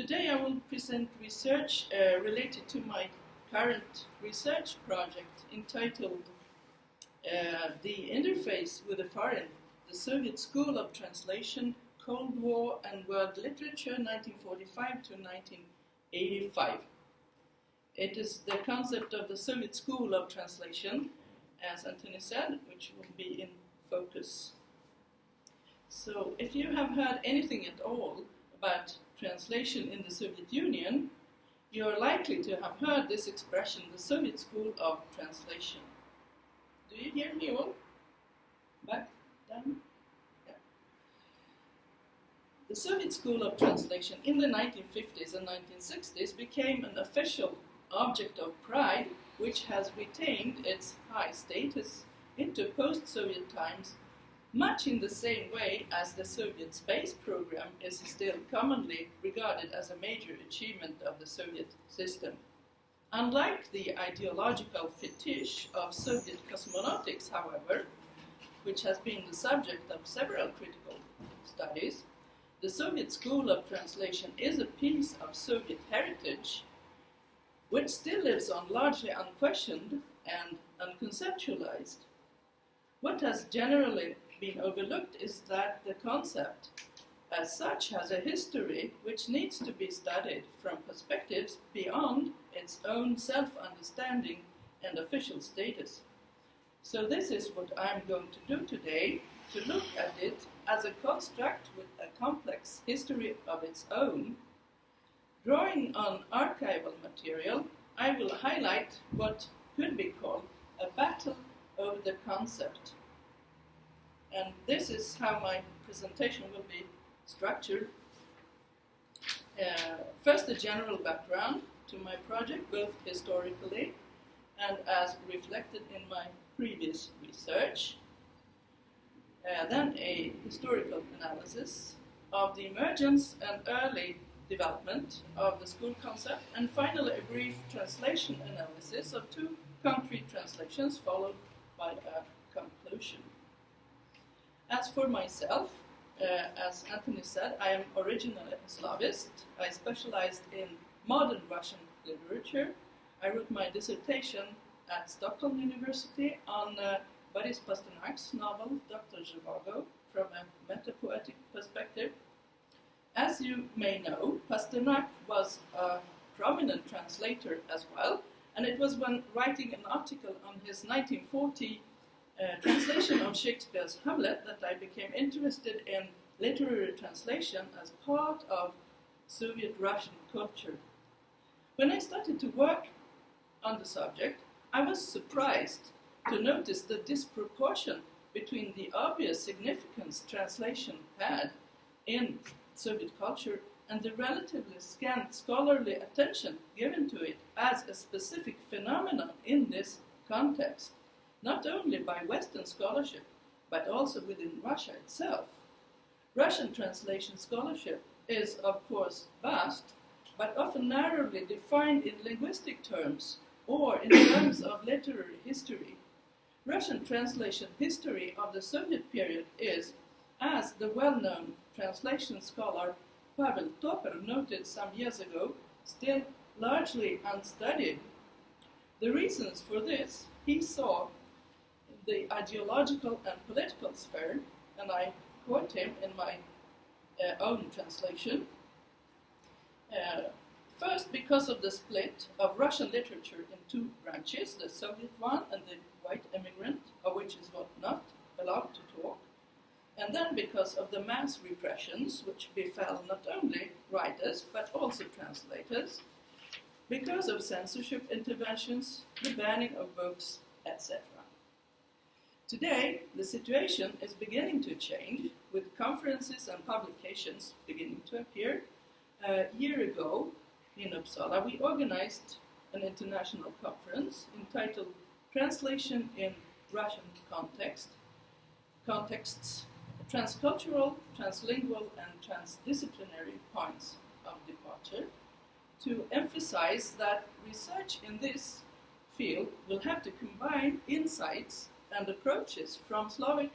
Today I will present research uh, related to my current research project entitled uh, The Interface with the Foreign, the Soviet School of Translation, Cold War and World Literature 1945 to 1985. It is the concept of the Soviet School of Translation, as Anthony said, which will be in focus. So, if you have heard anything at all about translation in the Soviet Union, you are likely to have heard this expression, the Soviet School of Translation. Do you hear me all? Back, down? Yeah. The Soviet School of Translation in the 1950s and 1960s became an official object of pride which has retained its high status into post-Soviet times much in the same way as the Soviet space program is still commonly regarded as a major achievement of the Soviet system. Unlike the ideological fetish of Soviet cosmonautics, however, which has been the subject of several critical studies, the Soviet School of Translation is a piece of Soviet heritage which still lives on largely unquestioned and unconceptualized. What has generally been overlooked is that the concept as such has a history which needs to be studied from perspectives beyond its own self-understanding and official status. So this is what I'm going to do today, to look at it as a construct with a complex history of its own. Drawing on archival material, I will highlight what could be called a battle over the concept and this is how my presentation will be structured. Uh, first, a general background to my project, both historically and as reflected in my previous research. Uh, then a historical analysis of the emergence and early development of the school concept, and finally a brief translation analysis of two concrete translations followed by a conclusion. As for myself, uh, as Anthony said, I am originally a Slavist. I specialized in modern Russian literature. I wrote my dissertation at Stockholm University on uh, Boris Pasternak's novel Dr. Zhivago from a metapoetic perspective. As you may know, Pasternak was a prominent translator as well, and it was when writing an article on his 1940 uh, translation of Shakespeare's Hamlet that I became interested in literary translation as part of Soviet Russian culture. When I started to work on the subject, I was surprised to notice the disproportion between the obvious significance translation had in Soviet culture and the relatively scant scholarly attention given to it as a specific phenomenon in this context not only by Western scholarship, but also within Russia itself. Russian translation scholarship is, of course, vast, but often narrowly defined in linguistic terms or in terms of literary history. Russian translation history of the Soviet period is, as the well-known translation scholar Pavel Toper noted some years ago, still largely unstudied. The reasons for this he saw the ideological and political sphere, and I quote him in my uh, own translation. Uh, first, because of the split of Russian literature in two branches, the Soviet one and the white immigrant, of which is not allowed to talk. And then because of the mass repressions which befell not only writers but also translators, because of censorship interventions, the banning of books, etc. Today, the situation is beginning to change, with conferences and publications beginning to appear. A year ago, in Uppsala, we organized an international conference entitled Translation in Russian Context, Contexts, Transcultural, Translingual, and Transdisciplinary Points of Departure, to emphasize that research in this field will have to combine insights and approaches from Slavic,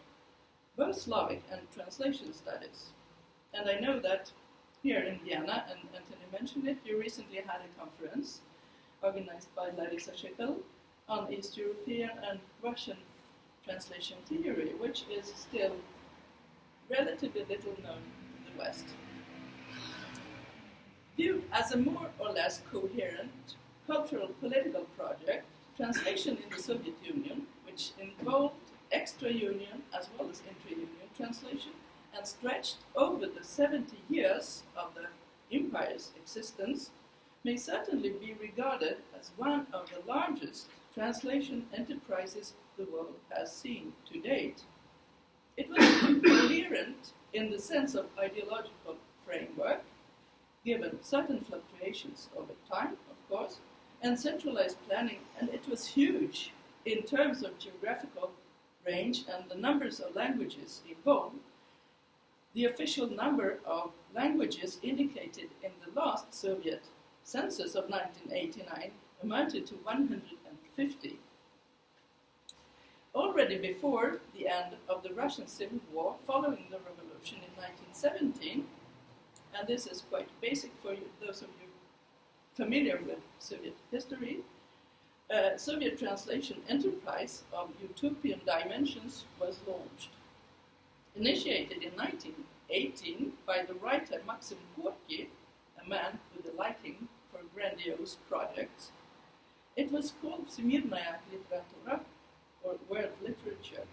both Slavic and translation studies. And I know that here in Vienna, and Anthony mentioned it, you recently had a conference organized by Larissa Shekel on East European and Russian translation theory, which is still relatively little known in the West. Viewed as a more or less coherent cultural political project, translation in the Soviet Union, which involved extra-union as well as intra-union translation, and stretched over the 70 years of the empire's existence, may certainly be regarded as one of the largest translation enterprises the world has seen to date. It was coherent in the sense of ideological framework, given certain fluctuations over time, of course, and centralized planning, and it was huge in terms of geographical range and the numbers of languages in involved. The official number of languages indicated in the last Soviet census of 1989 amounted to 150. Already before the end of the Russian Civil War, following the revolution in 1917, and this is quite basic for you, those of you familiar with Soviet history, a Soviet translation enterprise of utopian dimensions was launched. Initiated in 1918 by the writer Maxim Gorky, a man with a liking for grandiose projects, it was called Всемирная литература, or world literature.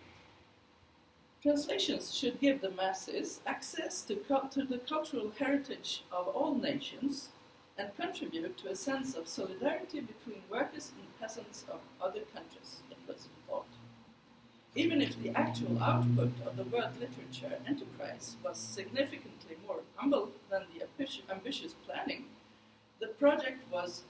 Translations should give the masses access to, to the cultural heritage of all nations and contribute to a sense of solidarity between workers and peasants of other countries, it was thought. Even if the actual output of the world literature enterprise was significantly more humble than the ambitious planning, the project was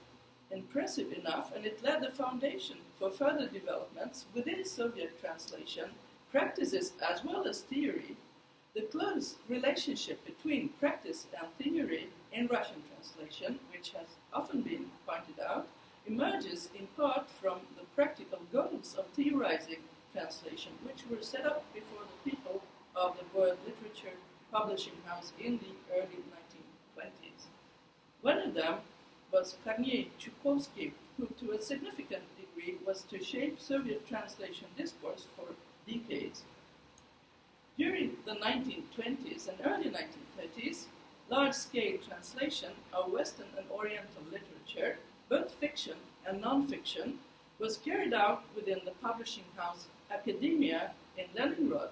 impressive enough and it laid the foundation for further developments within Soviet translation, practices as well as theory. The close relationship between practice and theory in Russian translation, which has often been pointed out, emerges in part from the practical goals of theorizing translation, which were set up before the people of the World Literature Publishing House in the early 1920s. One of them was Kornei Chukovsky, who to a significant degree was to shape Soviet translation discourse for decades. During the 1920s and early 1930s, large-scale translation of Western and Oriental literature, both fiction and non-fiction, was carried out within the publishing house Academia in Leningrad,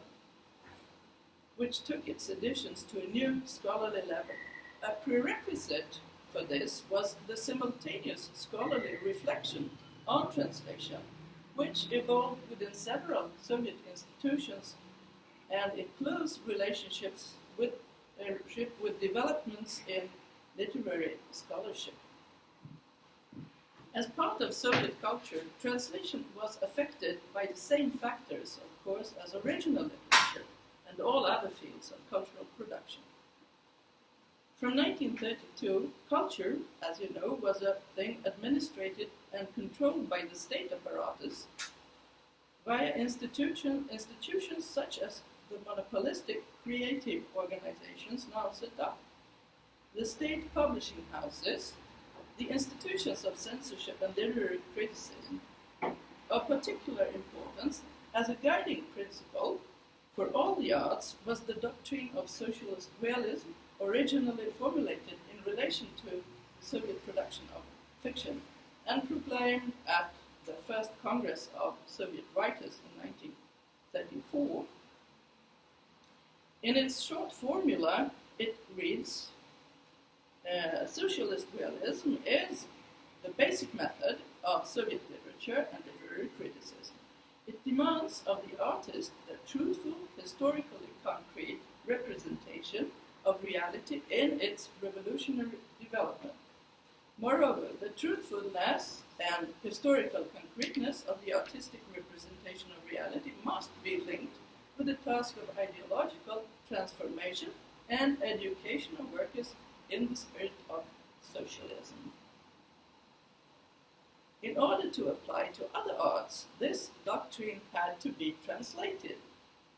which took its editions to a new scholarly level. A prerequisite for this was the simultaneous scholarly reflection on translation, which evolved within several Soviet institutions and in close relationships with, uh, with developments in literary scholarship. As part of Soviet culture, translation was affected by the same factors, of course, as original literature and all other fields of cultural production. From 1932, culture, as you know, was a thing administered and controlled by the state apparatus via institution, institutions such as the monopolistic creative organizations now set up, the state publishing houses, the institutions of censorship and literary criticism. Of particular importance, as a guiding principle for all the arts, was the doctrine of socialist realism originally formulated in relation to Soviet production of fiction and proclaimed at the first Congress of Soviet Writers in 1934. In its short formula, it reads uh, Socialist realism is the basic method of Soviet literature and literary criticism. It demands of the artist a truthful, historically concrete representation of reality in its revolutionary development. Moreover, the truthfulness and historical concreteness of the artistic representation of reality must be linked with the task of ideological transformation and education of workers in the spirit of socialism. In order to apply to other arts, this doctrine had to be translated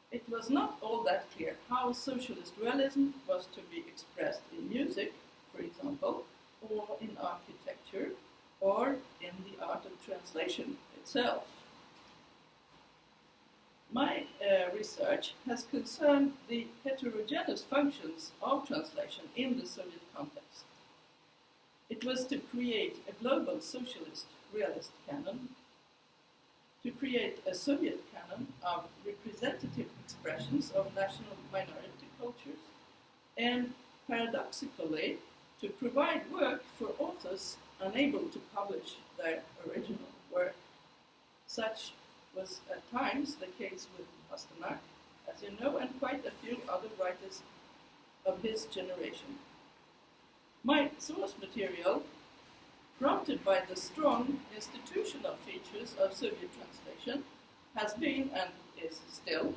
it was not all that clear how socialist realism was to be expressed in music, for example, or in architecture, or in the art of translation itself. My uh, research has concerned the heterogeneous functions of translation in the Soviet context. It was to create a global socialist realist canon, to create a Soviet canon of representative expressions of national minority cultures, and paradoxically, to provide work for authors unable to publish their original work. Such was at times the case with Pasternak, as you know, and quite a few other writers of his generation. My source material, prompted by the strong institutional features of Soviet translation, has been and is still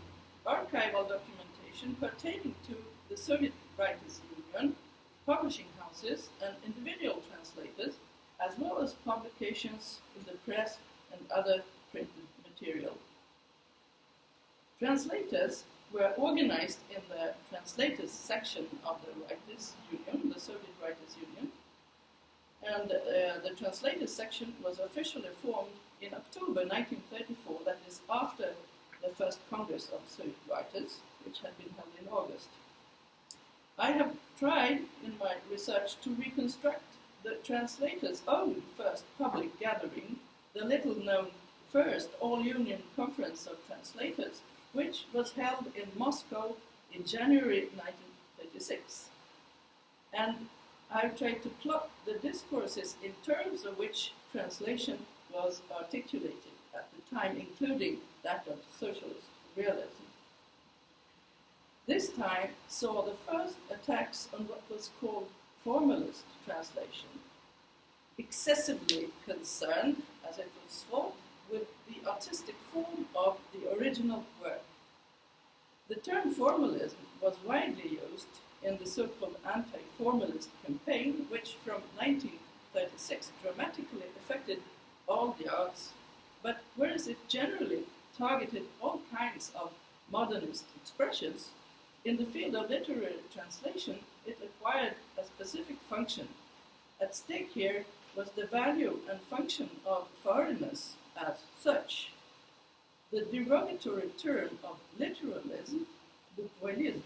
archival documentation pertaining to the Soviet Writers' Union, publishing houses, and individual translators, as well as publications in the press and other printed material. Translators were organized in the translators section of the Writers Union, the Soviet Writers Union, and uh, the translators section was officially formed in October 1934, that is after the first Congress of Soviet Writers, which had been held in August. I have tried in my research to reconstruct the translator's own first public gathering, the little known first All Union Conference of Translators, which was held in Moscow in January 1936. And I've tried to plot the discourses in terms of which translation was articulated at the time, including that of socialist realism. This time saw the first attacks on what was called formalist translation, excessively concerned, as it was thought, with the artistic form of the original work. The term formalism was widely used in the so-called anti-formalist campaign, which from 1936 dramatically affected all the arts, but whereas it generally targeted all kinds of modernist expressions, in the field of literary translation, it acquired a specific function. At stake here was the value and function of foreignness as such. The derogatory term of literalism, bukvalism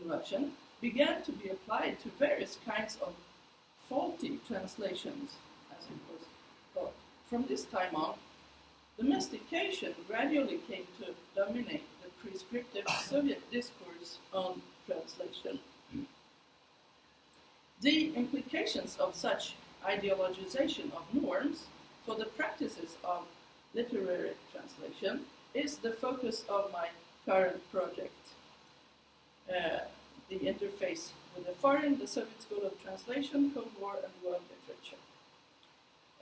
in Russian, began to be applied to various kinds of faulty translations, as it was called. From this time on, domestication gradually came to dominate the prescriptive Soviet discourse on translation. The implications of such ideologization of norms for the practices of literary translation is the focus of my current project. Uh, the interface with the foreign, the Soviet School of Translation, Cold War, and World Literature.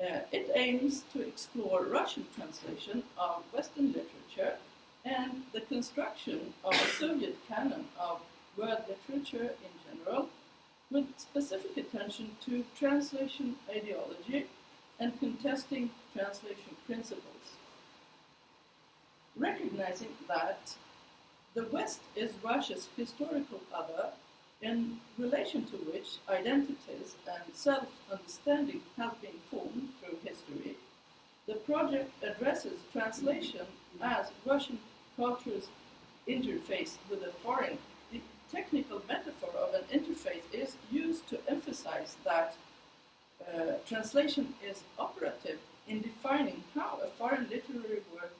Uh, it aims to explore Russian translation of Western literature and the construction of a Soviet canon of world literature in general, with specific attention to translation ideology and contesting translation principles. Recognizing that the West is Russia's historical other, in relation to which identities and self understanding have been formed through history, the project addresses translation as Russian culture's interface with the foreign. The technical metaphor of an interface is used to emphasize that uh, translation is operative in defining how a foreign literary work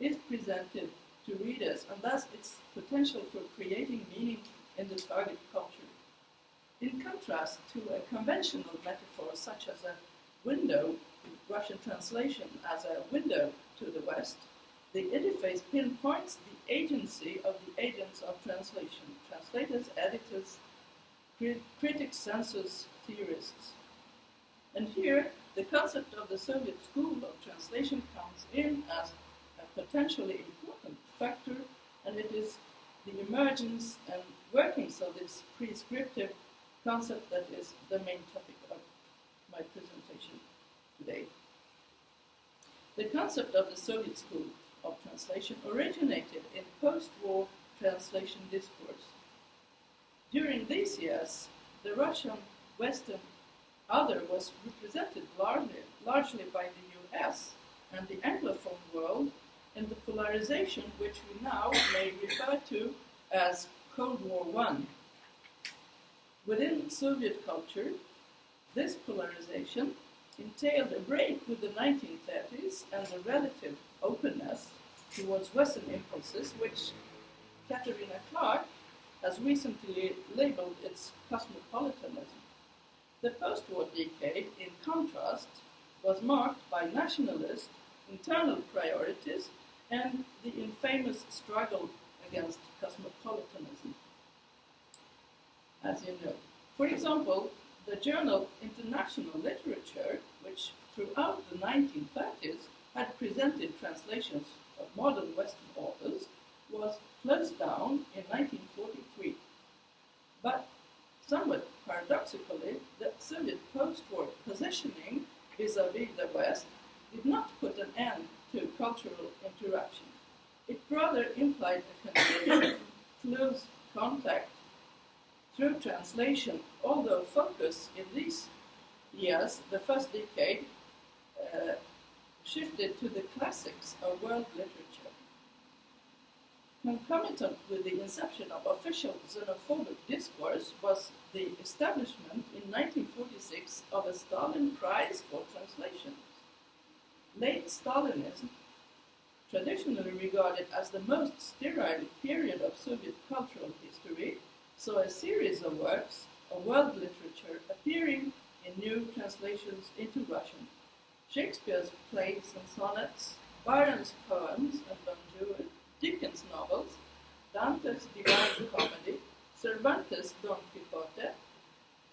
is presented to readers and thus its potential for creating meaning in the target culture. In contrast to a conventional metaphor such as a window, Russian translation as a window to the West, the interface pinpoints the agency of the agents of translation, translators, editors, crit critics, censors, theorists. And here, the concept of the Soviet school of translation comes in as a potentially important factor, and it is the emergence and workings of this prescriptive concept that is the main topic of my presentation today. The concept of the Soviet school of translation originated in post-war translation discourse. During these years, the Russian Western other was represented largely, largely by the US and the Anglophone world in the polarization which we now may refer to as Cold War I. Within Soviet culture, this polarization entailed a break with the 1930s and the relative openness towards Western impulses, which Katerina Clark has recently labeled its cosmopolitanism. The post war decade, in contrast, was marked by nationalist internal priorities and the infamous struggle against cosmopolitanism, as you know. For example, the journal International Literature, which throughout the 1930s had presented translations of modern Western authors, was closed down in 1943. But somewhat paradoxically, the Soviet post-war positioning vis-à-vis the West did not put an end to cultural interaction. It rather implied a continued close contact through translation, although focus in these years, the first decade, uh, shifted to the classics of world literature. Concomitant with the inception of official xenophobic discourse was the establishment in 1946 of a Stalin Prize for Translations. Late Stalinism, traditionally regarded as the most sterile period of Soviet cultural history, saw a series of works of world literature appearing in new translations into Russian. Shakespeare's plays and sonnets, Byron's poems and Juan, Dickens' novels, Dante's Divine Comedy, Cervantes' Don Quixote,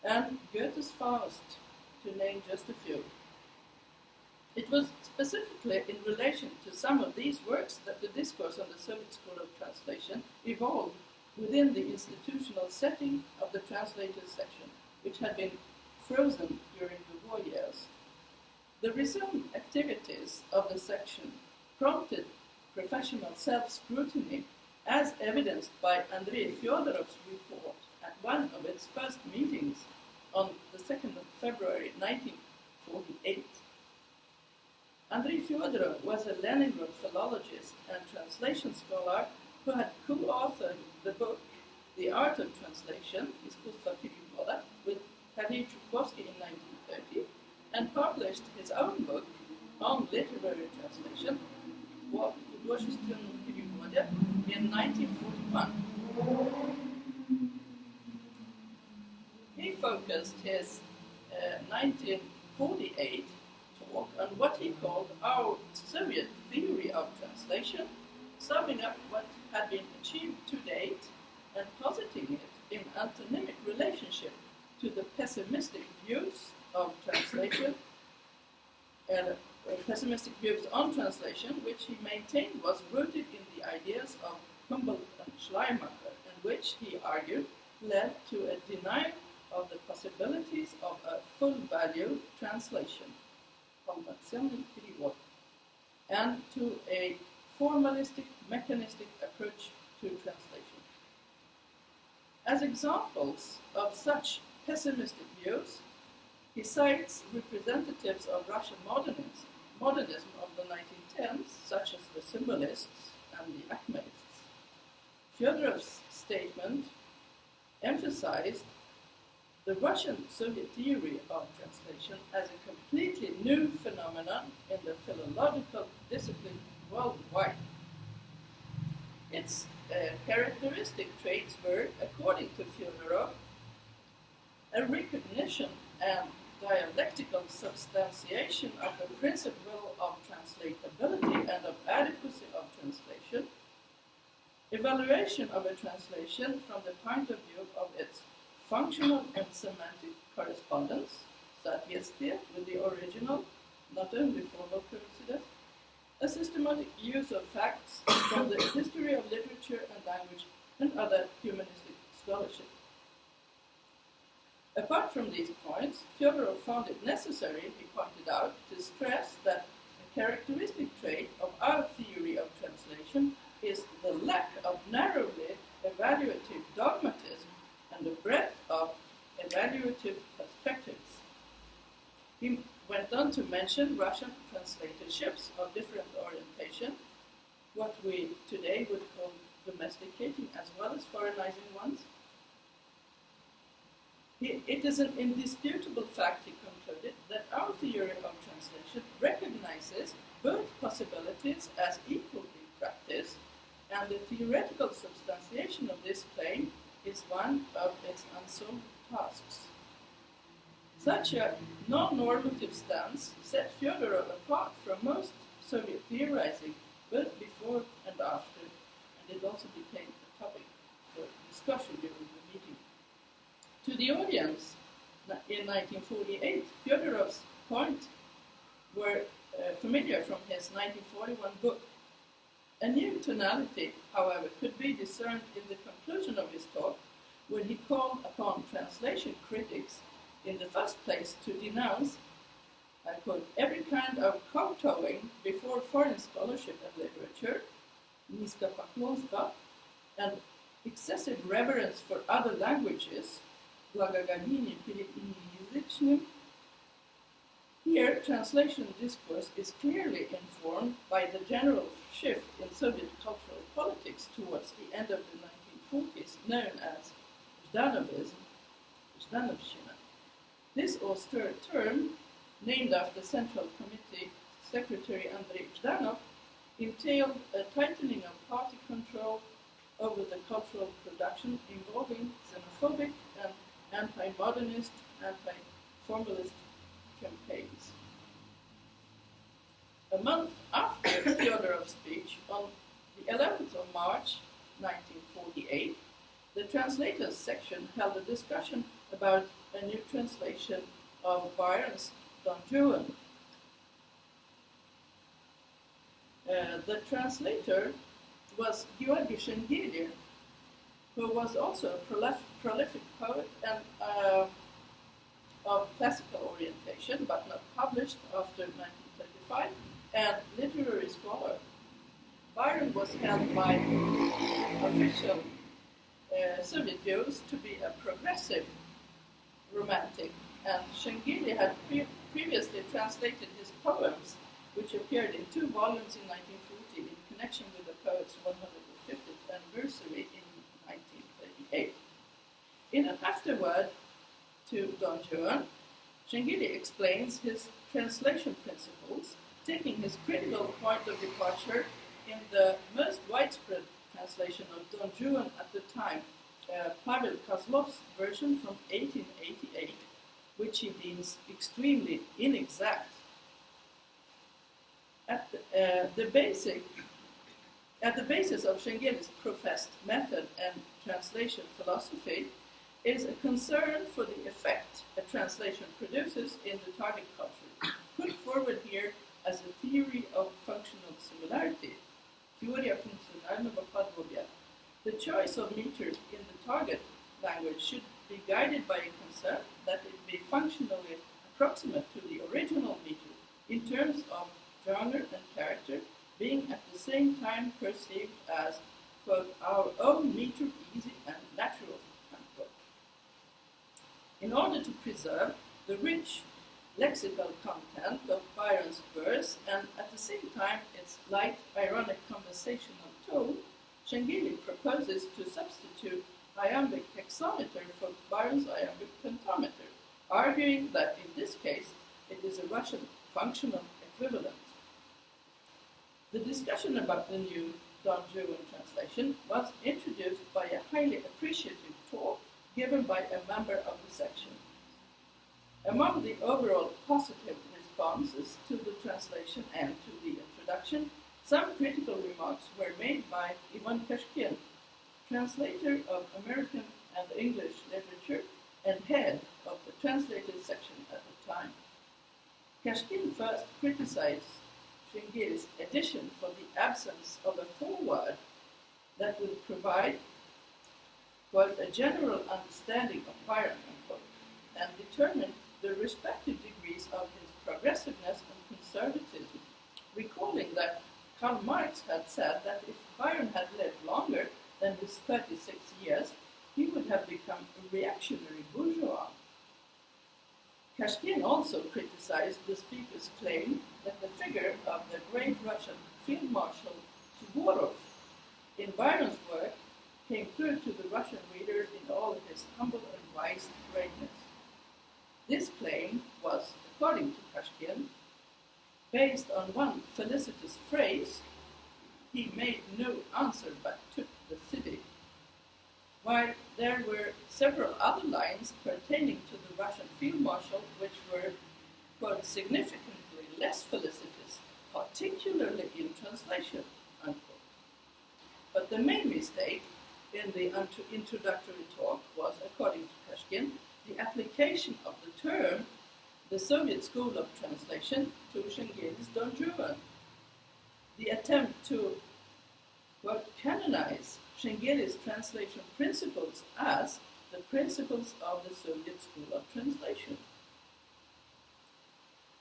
and Goethe's Faust, to name just a few. It was specifically in relation to some of these works that the discourse on the Soviet School of Translation evolved within the institutional setting of the translators section, which had been frozen during the war years. The resumed activities of the section professional self-scrutiny as evidenced by Andrei Fyodorov's report at one of its first meetings on the 2nd of February 1948. Andrei Fyodorov was a Leningrad philologist and translation scholar who had co-authored the book The Art of Translation, Искусство перевода, with Tadeusz Chudkovsky in 1930, and published his own book on literary translation, What художественном переводе in 1941. He focused his uh, 1948 talk on what he called our Soviet theory of translation, summing up what had been achieved to date and positing it in antonymic relationship to the pessimistic views of translation and uh, pessimistic views on translation, which he maintained was rooted in the ideas of Humboldt and Schleiermacher, and which he argued led to a denial of the possibilities of a full value translation, and to a formalistic, mechanistic approach to translation. As examples of such pessimistic views, he cites representatives of Russian modernism, modernism of the 1910s, such as the Symbolists and the Acmeists. Fyodorov's statement emphasized the Russian Soviet theory of translation as a completely new phenomenon in the philological discipline worldwide. Its uh, characteristic traits were, according to Fyodorov, a recognition and dialectical substantiation of the principle of translatability and of adequacy of translation, evaluation of a translation from the point of view of its functional and semantic correspondence, that is, with the original, not only formal coincidence, a systematic use of facts from the history of literature and language and other humanistic scholarship. Apart from these points, Fyodorov found it necessary, he pointed out, to stress that a characteristic trait of our theory of translation is the lack of narrowly evaluative dogmatism and the breadth of evaluative perspectives. He went on to mention Russian translatorships of different orientation, what we today would call domesticating as well as foreignizing ones. He, it is an indisputable fact, he concluded, that our theory of translation recognizes both possibilities as equal in practice, and the theoretical substantiation of this claim is one of its unsolved tasks. Such a non-normative stance set Fyodorov apart from most Soviet theorizing both before and after, and it also became a topic for discussion during the. To the audience in 1948, Fyodorov's points were uh, familiar from his 1941 book. A new tonality, however, could be discerned in the conclusion of his talk when he called upon translation critics in the first place to denounce, I quote, every kind of kowtowing before foreign scholarship and literature, and excessive reverence for other languages, Lagagagini Philippini Here, translation discourse is clearly informed by the general shift in Soviet cultural politics towards the end of the 1940s, known as Zhdanovism. Zhdanovshchina. This austere term, named after Central Committee Secretary Andrei Zhdanov, entailed a tightening of party control over the cultural production involving xenophobic anti-modernist, anti-formalist campaigns. A month after Fyodorov's speech, on the 11th of March 1948, the translators section held a discussion about a new translation of Byron's Don Juan. Uh, the translator was Georgi Shengeli, who was also a prolif- prolific poet and uh, of classical orientation, but not published after 1935, and literary scholar. Byron was held by official uh, Soviet views to be a progressive romantic, and Shengeli had pre- previously translated his poems, which appeared in two volumes in 1940 in connection with the poet's 150th anniversary in 1938. In an afterword to Don Juan, Shengeli explains his translation principles, taking his critical point of departure in the most widespread translation of Don Juan at the time, uh, Pavel Kozlov's version from 1888, which he deems extremely inexact. At the, uh, the basic, at the basis of Shengeli's professed method and translation philosophy is a concern for the effect a translation produces in the target culture, put forward here as a theory of functional similarity. The choice of meters in the target language should be guided by a concern that it be functionally approximate to the original meter in terms of genre and character being at the same time perceived as quote, our own meter easy and natural. In order to preserve the rich lexical content of Byron's verse and at the same time its light, ironic conversational tone, Shengeli proposes to substitute iambic hexameter for Byron's iambic pentameter, arguing that in this case it is a Russian functional equivalent. The discussion about the new Don Juan translation was introduced by a highly appreciative talk given by a member of the section. Among the overall positive responses to the translation and to the introduction some critical remarks were made by Ivan Kashkin, translator of American and English literature and head of the translated section at the time. Kashkin first criticized Shengeli's edition for the absence of a foreword that would provide, quote, a general understanding of Byron, unquote, and determine the respective degrees of his progressiveness and conservatism, recalling that Karl Marx had said that if Byron had lived longer than his 36 years, he would have become a reactionary bourgeois. Kashkin also criticized the speaker's claim that the figure of the great Russian Field Marshal Suvorov in Byron's work came through to the Russian reader in all of his humble and wise greatness. This claim was, according to Kashkin, based on one felicitous phrase, he made no answer but took the city. While there were several other lines pertaining to the Russian field marshal which were, quote, significantly less felicitous, particularly in translation, unquote. But the main mistake in the introductory talk was, according to Kashkin, the application of the term the Soviet School of Translation to Shengeli's Don Juan. The attempt to quote, canonize Shengeli's translation principles as the principles of the Soviet School of Translation.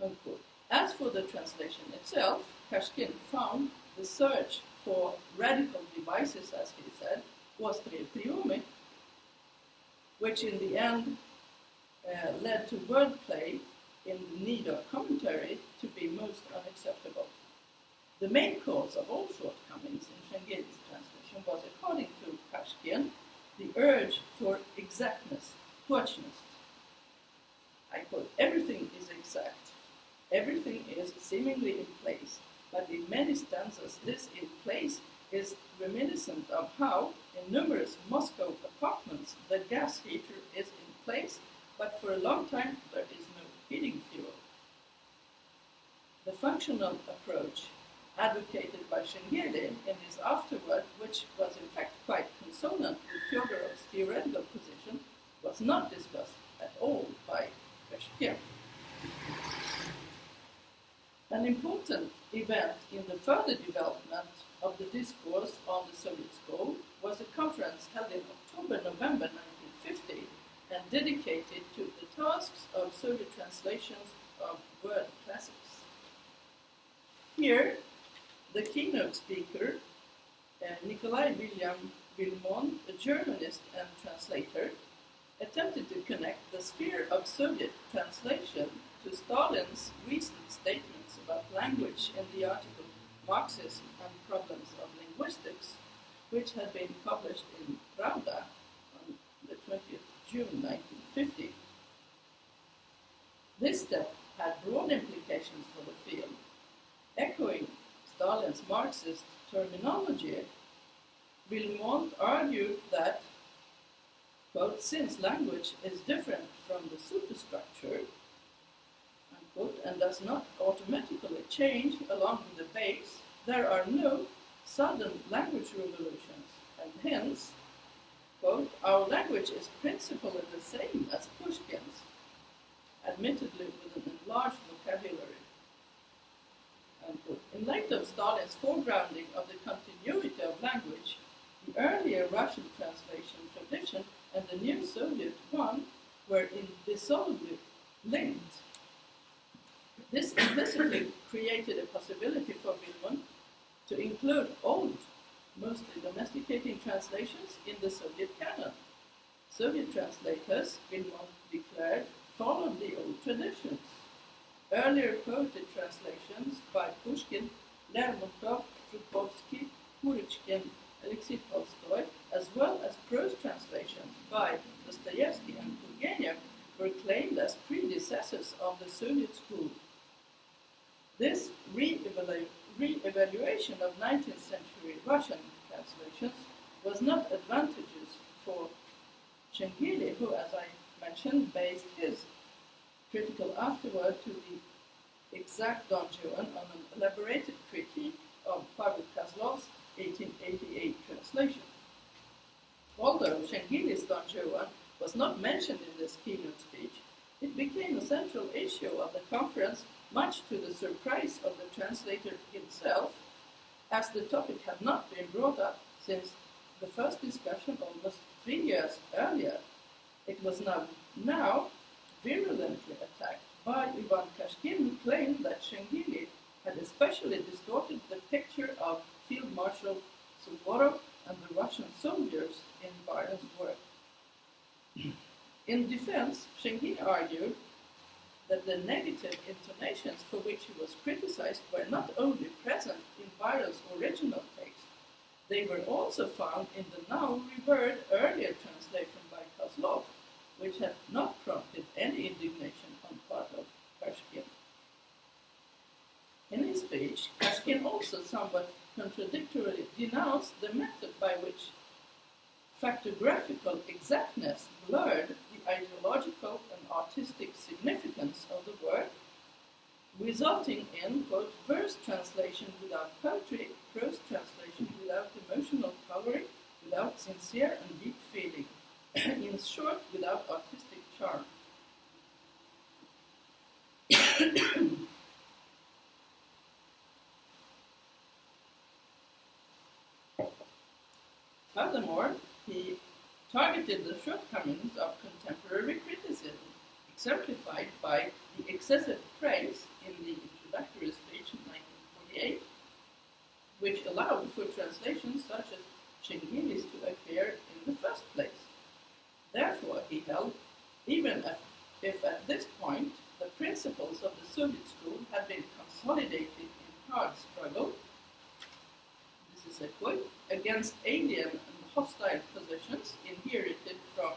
Unquote. As for the translation itself, Kashkin found the search for radical devices, as he said, was tre priumi, which in the end uh, led to wordplay in the need of commentary to be most unacceptable. The main cause of all shortcomings in Shengeli's translation was, according to Kashkin, the urge for exactness, точность. I quote, everything is exact, everything is seemingly in place, but in many stanzas this in place is reminiscent of how, in numerous Moscow apartments, the gas heater is in place, but for a long time there is no heating fuel. The functional approach advocated by Shengeli in his afterword, which was in fact quite consonant with Fyodorov's theoretical position, was not discussed at all by Kashkin. An important event in the further development of the discourse on the Soviet school was a conference held in October-November 1950 and dedicated to the tasks of Soviet translations of word classics. Here, the keynote speaker, uh, Nikolai William Vilmont, a Germanist and translator, attempted to connect the sphere of Soviet translation to Stalin's recent statements about language in the article Marxism and Problems of Linguistics, which had been published in Pravda on the 20th June 1950. This step had broad implications for the field, echoing Stalin's Marxist terminology, Vilmont argued that, quote, since language is different from the superstructure, unquote, and does not automatically change along with the base, there are no sudden language revolutions, and hence, quote, our language is principally the same as Pushkin's, admittedly with an enlarged vocabulary. In light of Stalin's foregrounding of the continuity of language, the earlier Russian translation tradition and the new Soviet one were indissolubly linked. This implicitly created a possibility for Vilmont to include old, mostly domesticating translations in the Soviet canon. Soviet translators, Vilmont declared, followed the old traditions. Earlier quoted translations by Pushkin, Lermontov, Zhukovsky, Kurochkin, Alexei Tolstoy, as well as prose translations by Dostoevsky and Turgenev were claimed as predecessors of the Soviet school. This re-evaluation of 19th century Russian translations was not advantageous for Shengeli, who, as I mentioned, based his critical afterward to the exact Don Juan on an elaborated critique of Pavel Kozlov's 1888 translation. Although Shengeli's Don Juan was not mentioned in this keynote speech, it became a central issue of the conference, much to the surprise of the translator himself, as the topic had not been brought up since the first discussion almost three years earlier. It was now, now virulently attacked by Ivan Kashkin, who claimed that Shengeli had especially distorted the picture of Field Marshal Suvorov and the Russian soldiers in Byron's work. in defense, Shengeli argued that the negative intonations for which he was criticized were not only present in Byron's original text, they were also found in the now revered earlier translation by Kozlov, which had not prompted any indignation on part of Kashkin. In his speech, Kashkin also somewhat contradictorily denounced the method by which factographical exactness blurred the ideological and artistic significance of the work, resulting in, quote, verse translation without poetry, prose translation without emotional coloring, without sincere and deep feeling, in short, without artistic charm. Furthermore, he targeted the shortcomings of contemporary criticism, exemplified by the excessive praise in the introductory speech in 1948, which allowed for translations such as Shengeli's to appear in the first place. Therefore, he held, even if, at this point the principles of the Soviet school had been consolidated in hard struggle, this is a quote, against alien and hostile positions inherited from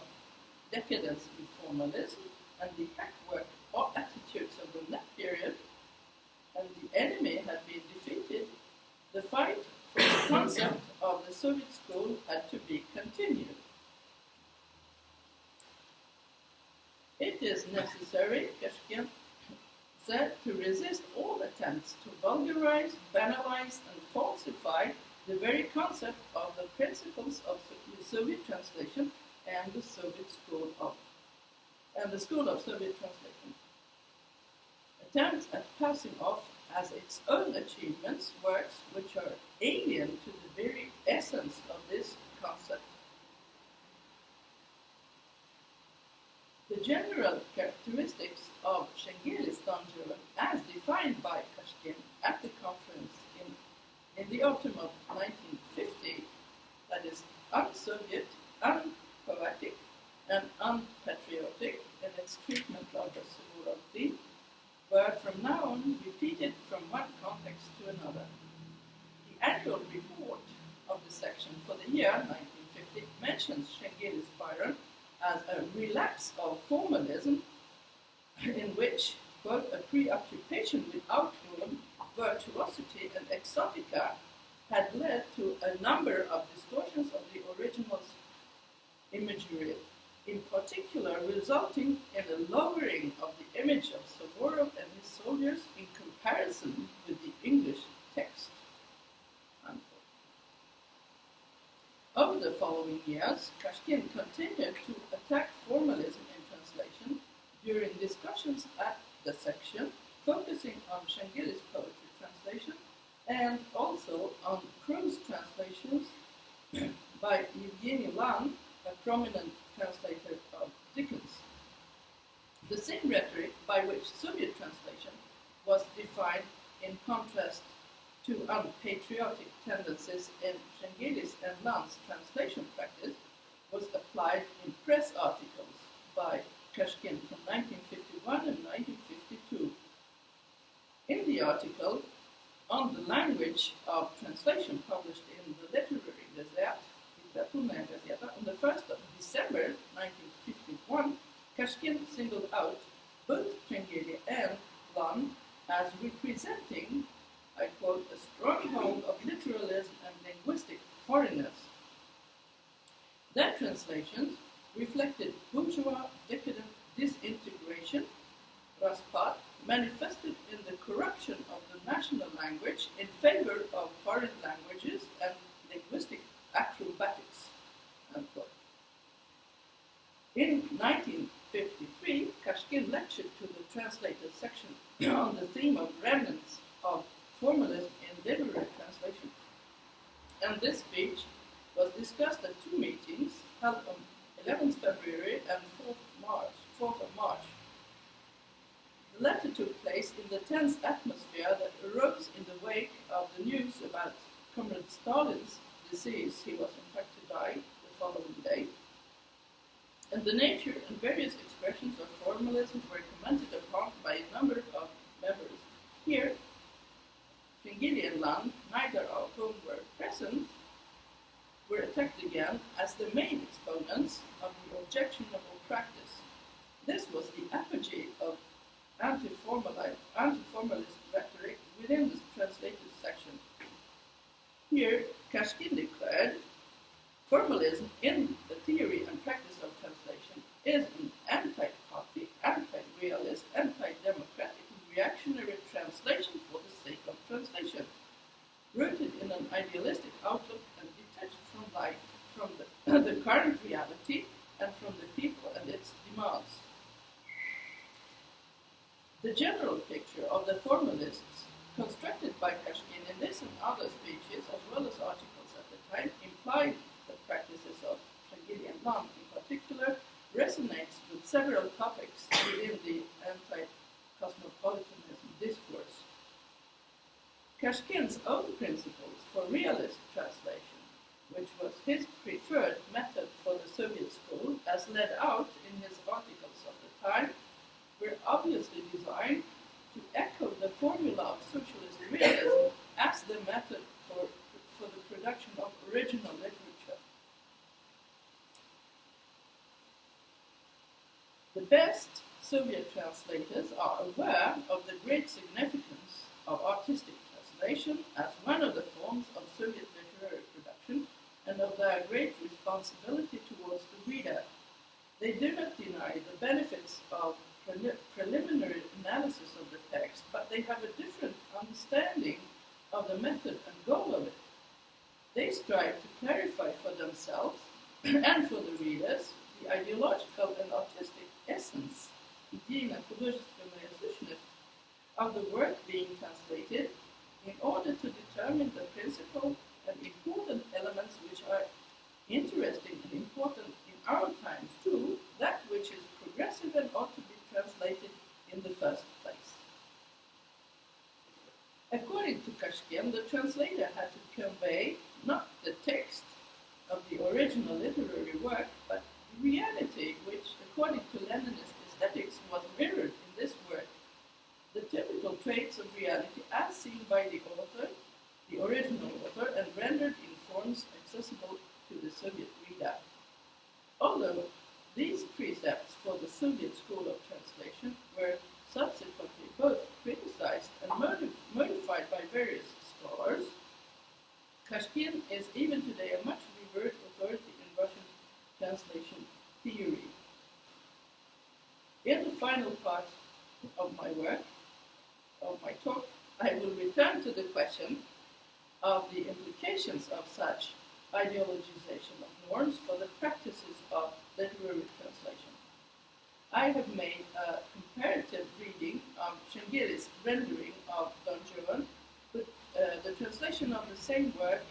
decadence and formalism and the hackwork attitudes of the NEP period, and the enemy had been defeated, the fight for the concept of the Soviet school had to be continued. It is necessary, Kashkin said, to resist all attempts to vulgarize, banalize, and falsify the very concept of the principles of the Soviet translation and the Soviet school of and the school of Soviet translation. Attempts at passing off as its own achievements works which are alien to the very essence of this concept. General characteristics of Shengilistan German, as defined by Kashkin at the conference in, in the autumn of 1950, that is un-Soviet, unpoetic, and unpatriotic in its treatment of the Suvorov were from now on repeated from one context to another. The annual report of the section for the year 1950 mentions Shengeli's Byron as a relapse of formalism in which, quote, a preoccupation with outworn virtuosity and exotica had led to a number of distortions of the original imagery, in particular resulting in a lowering of the image of Suvorov and his soldiers in comparison with the English text. Over the following years, Kashkin continued to attack formalism in translation during discussions at the section, focusing on Shengeli's poetry translation and also on prose translations by Evgeny Lan, a prominent translator of Dickens. The same rhetoric by which Soviet translation was defined in contrast to unpatriotic tendencies in Shengeli's and Lan's translation practice was applied in press articles by Kashkin from 1951 and 1952. In the article on the language of translation published in the Literary Gazette, Gazeta, on the 1st of December 1951, Kashkin singled out both Shengeli and Lan as representing I quote, a stronghold of literalism and linguistic foreignness. Their translations reflected bourgeois decadent disintegration, raspad, manifested in the corruption of the national language in favor of foreign languages and linguistic acrobatics. Unquote. In 1953, Kashkin lectured to the translators section on the theme of remnants of formalism in literary translation. And this speech was discussed at two meetings held on 11th February and 4th March. 4th of March. The latter took place in the tense atmosphere that arose in the wake of the news about Comrade Stalin's disease. He was infected by the following day. and the nature and various expressions of formalism were commented upon by a number of members. Here, Shengeli and Lan, neither of whom were present, were attacked again as the main exponents of the objectionable practice. This was the apogee of anti-formalist, anti-formalist rhetoric within the translated section. Here, Kashkin declared, formalism in the theory and practice of translation is an anti-copy, anti-realist, anti-democratic, reactionary translation for the sake of translation, rooted in an idealistic outlook life, from the, the current reality, and from the people and its demands. The general picture of the formalists constructed by Kashkin in this and other speeches, as well as articles at the time, implied the practices of and Lan in particular resonates with several topics within the anti-cosmopolitanism discourse. Kashkin's own principles for realist translation, which was his preferred method for the Soviet school, as laid out in his articles of the time, were obviously designed to echo the formula of socialist realism as the method for, for the production of original literature. The best Soviet translators are aware of the great significance of artistic translation as one of the forms of Soviet literary production and of their great responsibility towards the reader. They do not deny the benefits of preliminary analysis of the text, but they have a different understanding of the method and goal of it. They strive to clarify for themselves and for the readers the ideological and artistic essence of the work being translated in order to determine the principle and important elements which are interesting and important in our times too, that which is progressive and ought to be translated in the first place. According to Kashkin, the translator had to convey not the text of the original literary work, but the reality which, according to Leninist aesthetics, was mirrored in this work. The typical traits of reality as seen by the author, the original author, and rendered in forms accessible to the Soviet reader. Although these precepts for the Soviet school of translation were subsequently both criticized and modif- modified by various scholars. Kashkin is even today a much revered authority in Russian translation theory. In the final part of my work, of my talk, I will return to the question of the implications of such ideologization of norms for the practices of literary translation. I have made a comparative reading of Shengeli's rendering of Don Juan with uh, the translation of the same work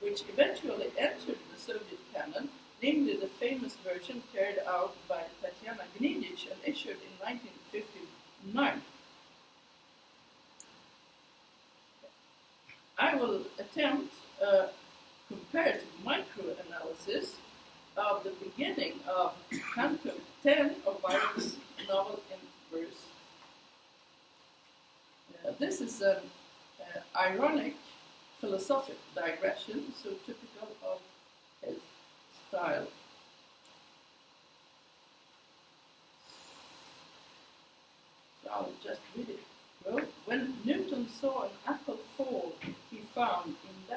which eventually entered the Soviet canon, namely the famous version carried out by Tatiana Gnedich and issued in 1959. I will attempt a comparative microanalysis of the beginning of Canto 10 of Byron's novel in verse. Uh, this is an uh, ironic philosophic digression, so typical of his style. So I'll just read it. Well, when Newton saw an apple fall, he found in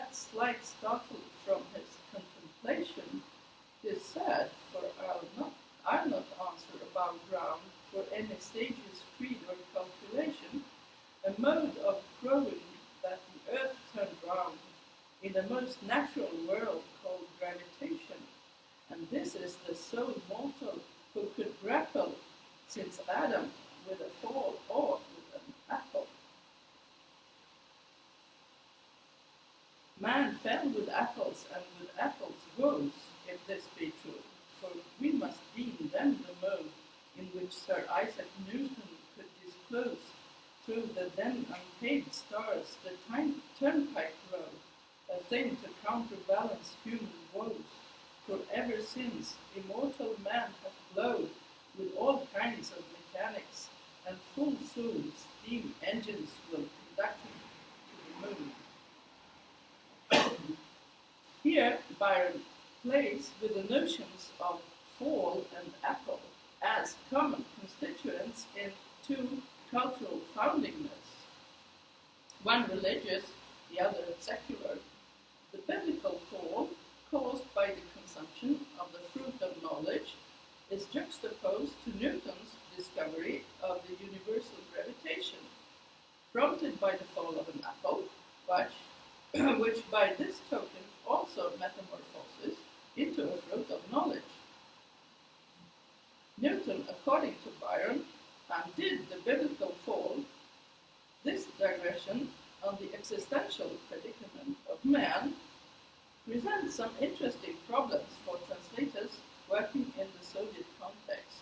slight from his contemplation is sad, for I'll not, I'll not answer about ground for any sage's creed or calculation, a mode of growing that the earth turned round in the most natural world called gravitation, and this is the sole mortal who could grapple since Adam with a fall or with an apple. Man fell with apples and with apples rose, if this be true, for we must deem them the mode in which Sir Isaac Newton could disclose through the then unpaved stars the time, turnpike road, a thing to counterbalance human woes. for ever since immortal man hath glowed with all kinds of mechanics, and full soon steam engines will conduct him to the moon. Here, Byron plays with the notions of fall and apple as common constituents in two cultural foundingness, one religious, the other secular. The biblical fall, caused by the consumption of the fruit of knowledge, is juxtaposed to Newton's discovery of the universal gravitation, prompted by the fall of an apple, which, which by this token also metamorphoses into a fruit of knowledge. Newton, according to Byron, undid the biblical fall, this digression on the existential predicament of man presents some interesting problems for translators working in the Soviet context.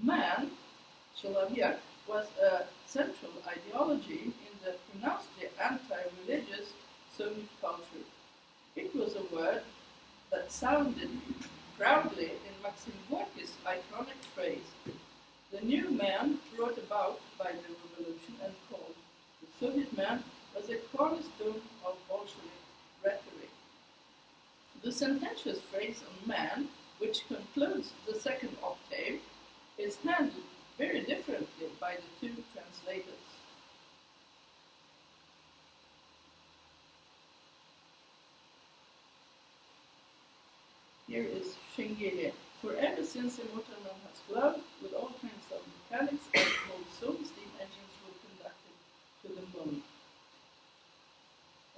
Man, Chelovek, Here is Shengeli. For ever since immortal man has glowed with all kinds of mechanics and both soul steam engines were conducted to the moon.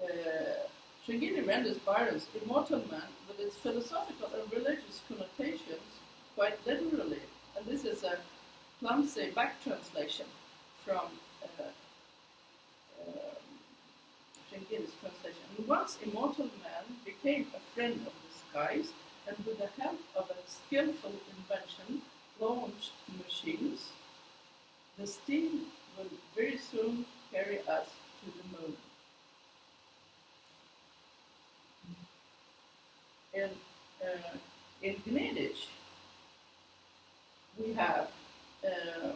Uh, renders Byron's immortal man with its philosophical and religious connotations quite literally, and this is a clumsy back translation from uh, um, Shengeli's translation. And once immortal man became a friend of the skies, and with the help of a skillful invention launched machines, the steam will very soon carry us to the moon. In, uh, in Gnedich, we have uh,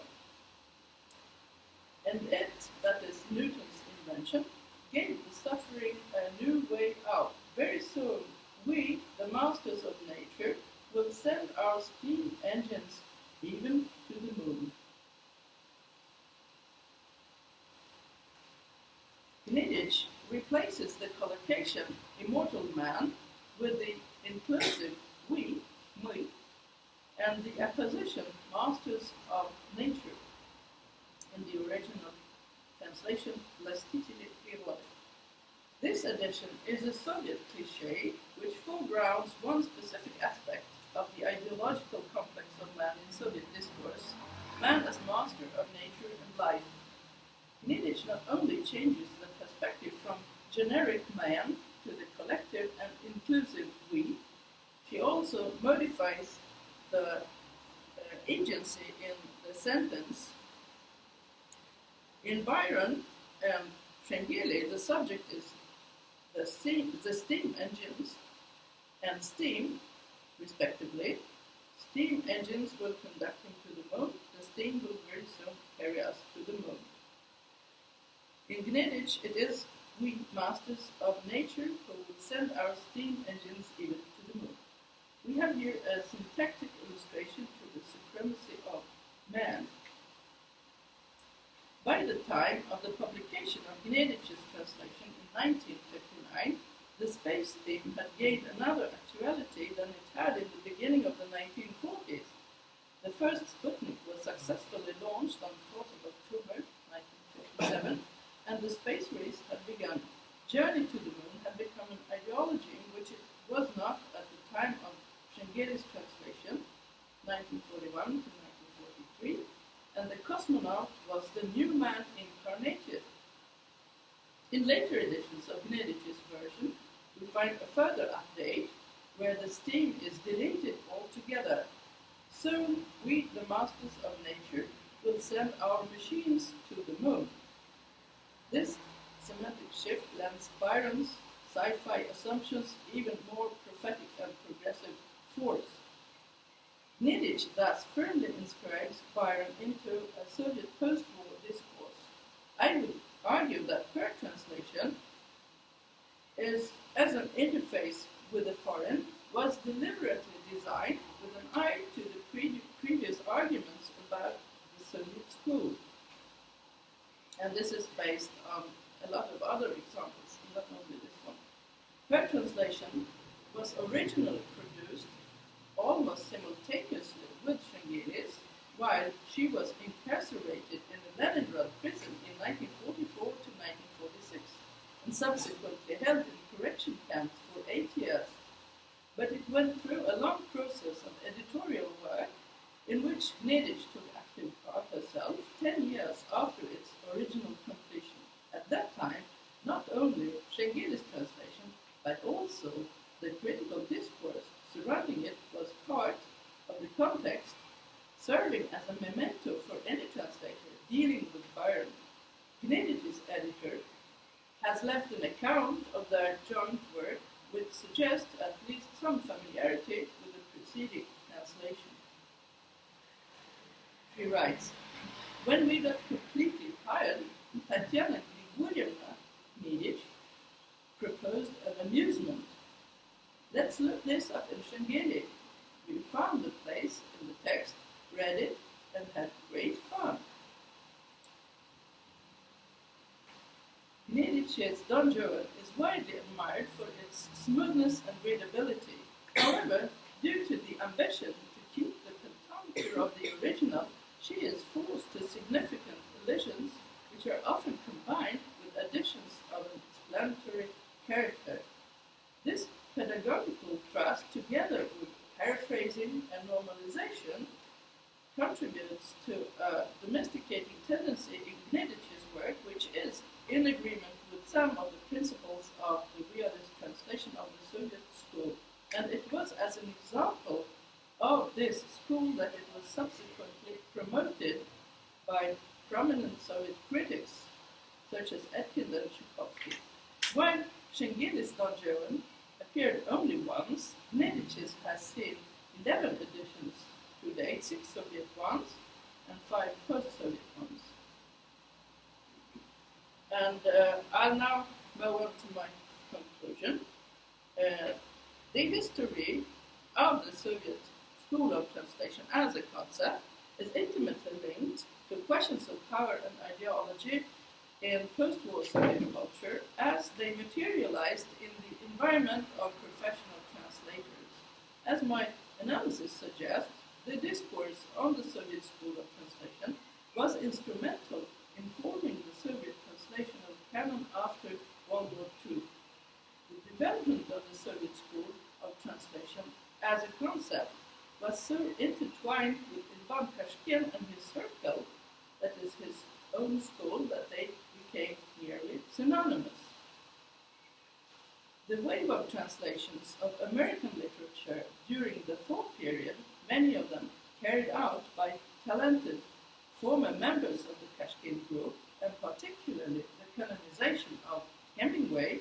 and it, that is Newton's invention, gave the suffering a new way out. Very soon, we, the masters of nature, will send our steam engines even to the moon. Gnedich replaces the collocation immortal man with the inclusive we, me, and the apposition masters of nature. In the original translation, Lastitili Priroda. This edition is a Soviet cliché which foregrounds one specific aspect of the ideological complex of man in Soviet discourse man as master of nature and life. Gnedich not only changes the perspective from generic man to the collective and inclusive we, she also modifies the uh, agency in the sentence. In Byron um, and Shengeli, the subject is the steam, the steam engines and steam, respectively. Steam engines will conduct him to the moon. The steam will very soon carry us to the moon. In Gnedich, it is we masters of nature who will send our steam engines even to the moon. We have here a syntactic illustration to the supremacy of man. By the time of the publication of Gnedich's translation in 1959, the space theme had gained another actuality than it had in the beginning of the 1940s. The first Sputnik was successfully launched on 4th of October 1957, and the space race had begun. Journey to the moon had become an ideology in which it was not at the time of Shengeli's translation, 1941 to 1943, and the cosmonaut was the new man incarnated. In later editions of Gnedich's version, we find a further update where the steam is deleted altogether. Soon, we, the masters of nature, will send our machines to the moon. This semantic shift lends Byron's sci-fi assumptions even more prophetic and progressive force. Gnedich thus firmly inscribes Byron into a Soviet post-war discourse. I would argue that her translation is, as an interface with the foreign, was deliberately designed with an eye to the pre- previous arguments about the Soviet school. And this is based on a lot of other examples, not only this one. Her translation was originally almost simultaneously with Shengeli's while she was incarcerated in the Leningrad prison in 1944 to 1946 and subsequently held in correction camps for eight years. But it went through a long process of editorial work in which Gnedich took active part herself 10 years after its original completion. At that time, not only Shengeli's translation, but also the critical discourse surrounding it was part of the context, serving as a memento for any translator dealing with Byron. Gnedich's editor has left an account of their joint work which suggests at least some familiarity with the preceding translation. He writes, When we got completely tired, Tatiana Grigorievna Gnedich proposed an amusement. Let's look this up in Shengeli. We found the place in the text, read it, and had great fun. Juan is widely admired for its smoothness and readability. However, due to the ambition to keep the pentameter of the original, she is forced to significant elisions, which are often combined with additions of an explanatory character. This pedagogical thrust, together with paraphrasing and normalization, contributes to a domesticating tendency in Gnedich's work, which is in agreement with some of the principles of the realist translation of the Soviet school. And it was as an example of this school that it was promoted by prominent Soviet critics such as Etkind and Chukovsky. While Shengeli's Don Juan appeared only once, Gnedich's has seen 11 editions to date, six Soviet ones and five post-Soviet ones. And uh, I'll now move on to my conclusion. Uh, the history of the Soviet of translation as a concept is intimately linked to questions of power and ideology in post-war Soviet culture as they materialized in the environment of professional translators. As my analysis suggests, the discourse on the Soviet school of translation was instrumental in forming the Soviet translation of canon after World War II. The development of the Soviet school of translation as a concept was so intertwined with Ivan Kashkin and his circle, that is his own school, that they became nearly synonymous. The wave of translations of American literature during the fall period, many of them carried out by talented former members of the Kashkin group, and particularly the canonization of Hemingway,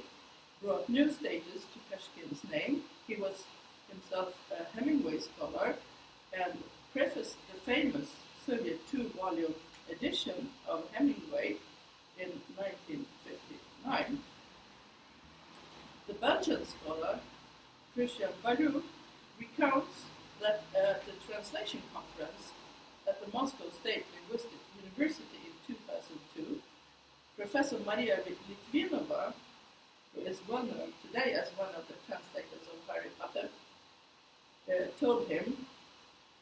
brought new stages to Kashkin's name. He was himself a Hemingway scholar and prefaced the famous Soviet two-volume edition of Hemingway in 1959. The Belgian scholar Christian Baruch recounts that at the translation conference at the Moscow State Linguistic University in 2002, Professor Maria Litvinova, who is well known today as one of the translators of Harry Potter, uh, told him,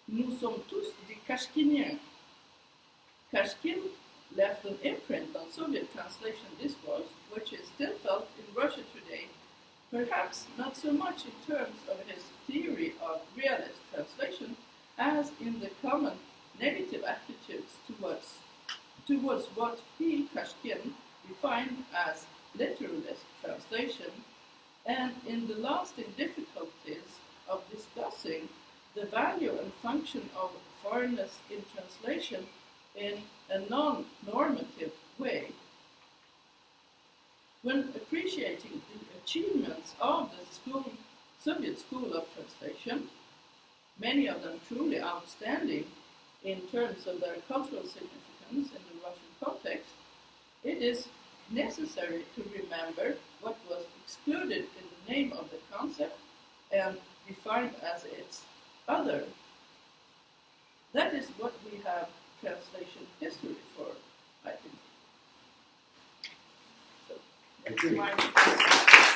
Nous sommes tous des Kashkiniens. Kashkin left an imprint on Soviet translation discourse, which is still felt in Russia today, perhaps not so much in terms of his theory of realist translation as in the common negative attitudes towards, towards what he, Kashkin, defined as literalist translation, and in the lasting difficulties of discussing the value and function of foreignness in translation in a non-normative way. When appreciating the achievements of the school, Soviet school of translation, many of them truly outstanding in terms of their cultural significance in the Russian context, it is necessary to remember what was excluded in the name of the concept and defined as its other. That is what we have translation history for, I think. So, Agree. that's my